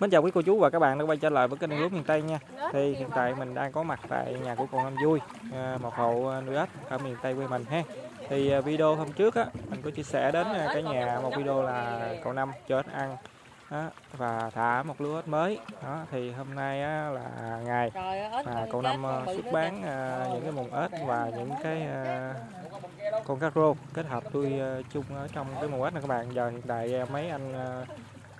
Mến chào quý cô chú và các bạn đã quay trở lại với kênh nuôi ếch miền Tây nha. Thì hiện tại mình đang có mặt tại nhà của cô Năm Vui, à, một hộ nuôi ếch ở miền Tây quê mình ha. Thì à, video hôm trước á, mình có chia sẻ đến à, cả nhà một video là cậu Năm cho ếch ăn đó, và thả một lứa ếch mới. Đó thì hôm nay á, là ngày mà cậu Năm à, xuất bán à, những cái mùng ếch và những cái à, con cá rô kết hợp nuôi à, chung ở trong cái mùng ếch này các bạn. Giờ hiện tại à, mấy anh à,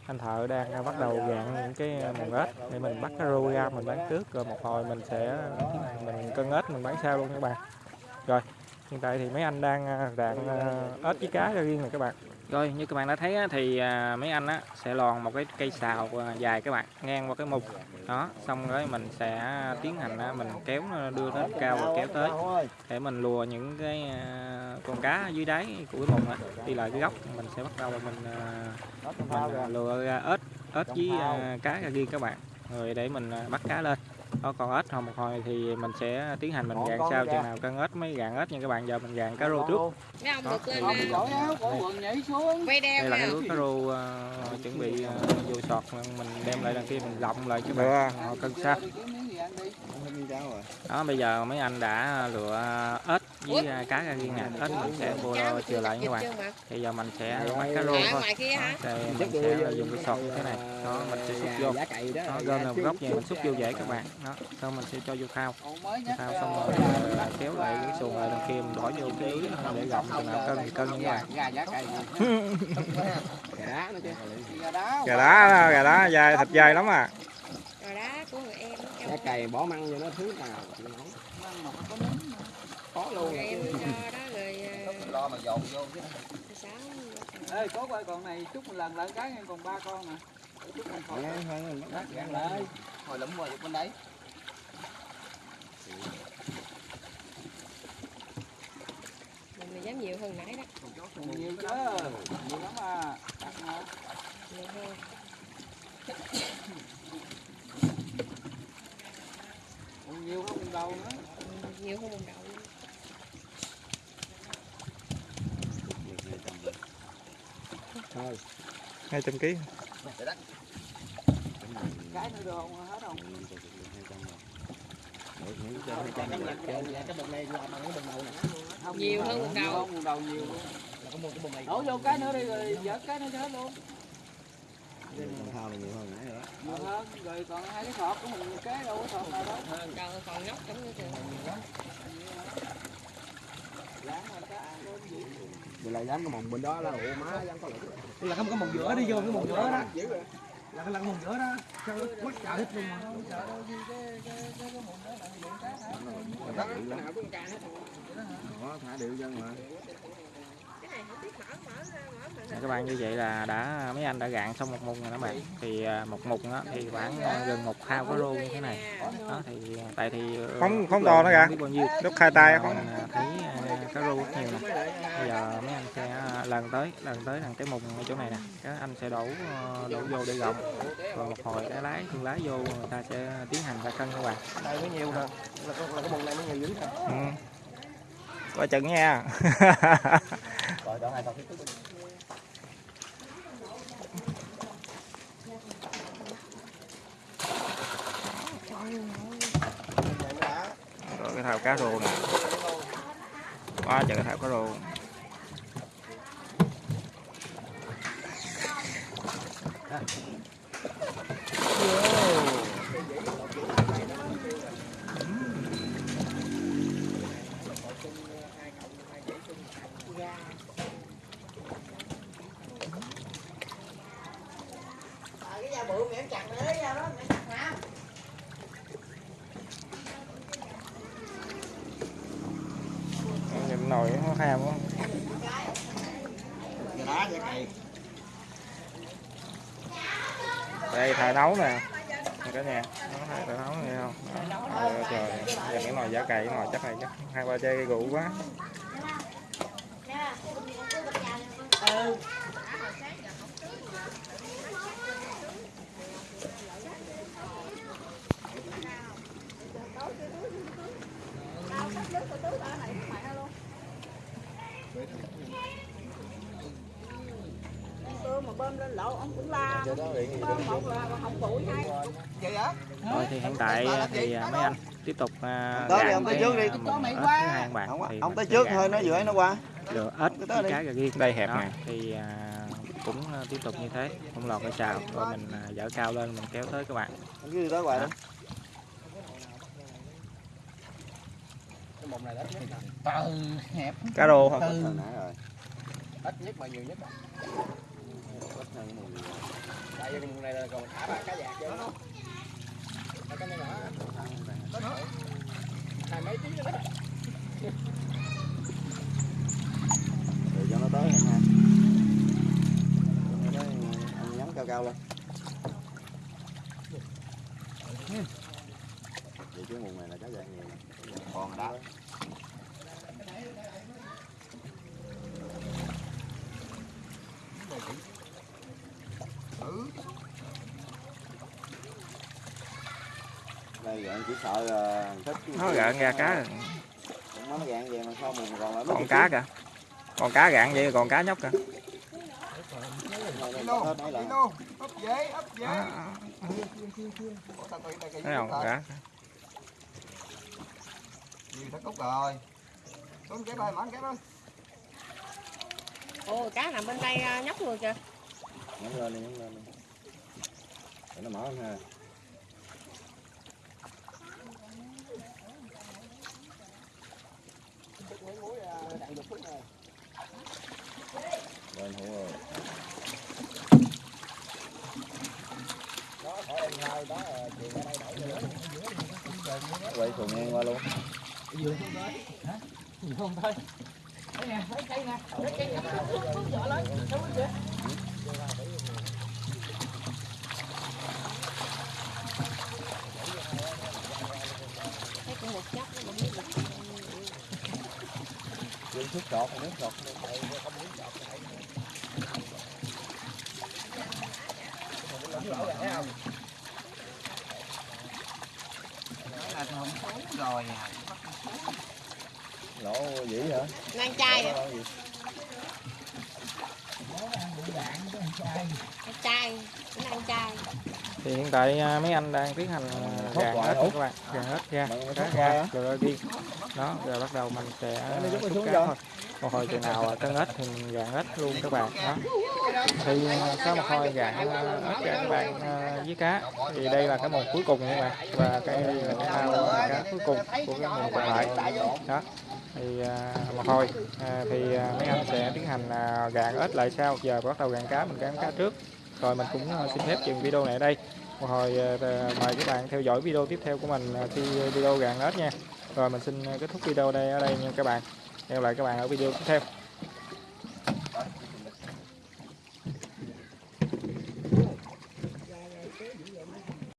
anh thợ đang à, bắt đầu gạn những cái à, mồng mùng ếch để mình bắt cái rô ra mình bán trước rồi một hồi mình sẽ mình cân ếch mình bán sau luôn các bạn. Rồi hiện tại thì mấy anh đang à, rạn à, ếch với cá ra riêng này các bạn rồi như các bạn đã thấy á, thì à, mấy anh á, sẽ lòn một cái cây xào à, dài các bạn ngang qua cái mục. Đó xong rồi mình sẽ tiến hành á, mình kéo nó đưa nó cao và kéo tới để mình lùa những cái con cá dưới đáy của cái mùng á, đi lại cái góc mình sẽ bắt đầu mình mình lùa ếch ếch với cá ra riêng các bạn rồi để mình bắt cá lên đó còn ếch hồi một hồi thì mình sẽ tiến hành mình gạn sau chừng nào cân ếch mới gạn ếch nha các bạn. Giờ mình gạn cá rô trước. Đó, thì- đeo đây là lưới cá rô à, chuẩn bị à, vô sọt. Mình đem lại đằng kia mình lộng lại các bạn. Họ cân sao Đó bây giờ mấy anh đã lựa ếch với cá ra riêng nè. Ếch mình sẽ vô chừa lại các bạn. Thì giờ mình sẽ bắt cá rô à, thôi. ngoài kia hả thì mình sẽ dùng cái sọt như thế này. Đó mình sẽ xúc vô. Nó gom một góc vậy mình xúc vô dễ các bạn. Đó xong mình sẽ cho vô thao thao xong rồi à, kéo lại cái xuồng lại đằng kia mình bỏ vô cái đó để gọng chừng nào cân thì cân các bạn. Gà đá. Gà đá. gà đá dài thịt dài lắm à rồi đá của người em nó Cái cày bỏ măng vô nó thứ nào chịu nổi. Khó luôn. người em cho đó rồi à, Lo mà dồn vô chứ. sáu Ê, có coi con này chút một lần lợn cái còn ba con nè. Chút còn. Nghe thôi mình bắt bắt Gạn lại. Hồi lụm qua được bên đấy. mình mà dám nhiều hơn nãy đó Còn nhiều chứ. Nhiều lắm à. Mà. nhiều hơn Còn nhiều không đầu nữa. Nhiều hơn một đậu. Thôi. hai trăm ký Cái nữa được không? Hết không? Cái bịch này làm bằng cái bịch đầu nè. Không, Nhiều hơn một đầu. Không, một đầu nhiều luôn. Là có một cái bịch này. Đổ vô cái nữa đi rồi vớt cái nữa cho hết luôn. Thao này nhiều hơn nãy nữa. Nhiều hơn. Rồi còn hai cái sọt của mình cái đâu có sọt nào đó. đầu còn nhóc Dán cái ăn luôn gì. Vậy là dám cái mồng bên đó là ủa má dám có lỗi. là cái cái mồng giữa đi vô cái mồng giữa đó là cái là cái mồng giữa đó sao nó quất chợ hết luôn mà Đó, thả điệu dân mà. Nè các bạn như vậy là đã mấy anh đã gạn xong một mùng rồi đó bạn thì à, một mùng đó thì khoảng gần một thao cá rô như thế này đó thì à, tại thì ờ, Không- không to bao nhiêu Lúc khai tay không? à, thấy cá rô rất nhiều nè bây giờ mấy anh sẽ lần tới lần tới thằng cái mùng ở chỗ này nè các anh sẽ đổ ờ, đổ vô để gọng rồi một hồi cái lái thương lái vô người ta sẽ tiến hành ra cân các bạn Đây mới nhiều nè. Là cái, là cái bụng này mới nhiều dữ nè. Ừ. Coi chừng nha. Rồi đó hai tao Rồi cái thao cá rô nè. Quá trời cái thao cá rô. Nhìn giá cày. Đây thợ nấu nè. Cả nhà, nó thợ nấu nghe không? Đó. Trời, trời, giờ cái nồi giá cày cái nồi chắc này chắc hai ba chai rượu quá. mưa mà bơm lên lộ ông cũng la bơm một là không bụi hai vậy hả rồi thì hiện tại thì à, mấy anh tiếp tục à, Tới đi, gạn ông tới cái, trước đi. anh bạn ông tới trước gạn thôi nó vừa nó qua. lựa ếch Cứ tới với đi. cá gà riêng đây hẹp đó, này. Thì à, cũng tiếp tục như thế. Không lọt cái xào rồi mình dở cao lên mình kéo tới các bạn. Ông cứ đi tới hoài đi cái mùng này ít nhất là từ hẹp. Cá rô hả? Từ. Hồi nãy rồi. Ít nhất mà nhiều nhất gì. tại vì cái mùng này là còn thả ra cá vàng chứ. Không cái này nhỏ. Hai mấy tiếng nữa đó. Để cho nó tới em ha. Nó tới, anh nhắm cao cao lên Chứ mùng này là cá dạng nhiều Còn đó. Đây gạn chỉ sợ là thích nó gạn ra cá. Rồi. nó gạn về mà sao mùng còn lại còn cá kìa. Còn cá gạn vậy còn cá nhóc kìa. Mấy lần. ấp dễ ấp dễ thấy không? cá nhiều thằng cúc rồi? Xuống cái bay mỏng cái đó ồ cá nằm bên đây à, nhóc người kìa. Nhắm lên đi nhắm lên đi. Để nó mở lên ha. Lên hữu rồi. Quay xuồng ngang qua luôn không tới, thôi Đấy nè, lấy cây nè, lấy cây nè, vợ lấy, đâu có kìa. thấy cũng một chốc nó không biết được Đưa thuốc sọt nước trọt rồi không? dữ là không chai kìa Lỗ gì? Cái chai cái ngang chai thì hiện tại à, mấy anh đang tiến hành à, hả? nha các bạn. Gạn ếch ra cá ra hả? rồi đi. Đó rồi bắt đầu mình sẽ xúc xuống cá thôi. Một hồi chừng nào tân ếch thì mình gạn ếch luôn các bạn. Đó thì à, sau một hồi gạn ớt cho các bạn à, với cá. Thì đây là cái mùa cuối cùng các bạn. Và cái đây là cái ao cá cuối cùng của cái mùa còn lại đó. Thì à, một hồi. À, thì mấy anh sẽ tiến hành gạn ếch lại sau. Giờ bắt đầu gạn cá mình gạn cá trước. Rồi mình cũng xin phép dừng video này ở đây. Một hồi mời các bạn theo dõi video tiếp theo của mình khi video gạn ếch nha. Rồi mình xin kết thúc video đây ở đây nha các bạn. Hẹn gặp lại các bạn ở video tiếp theo.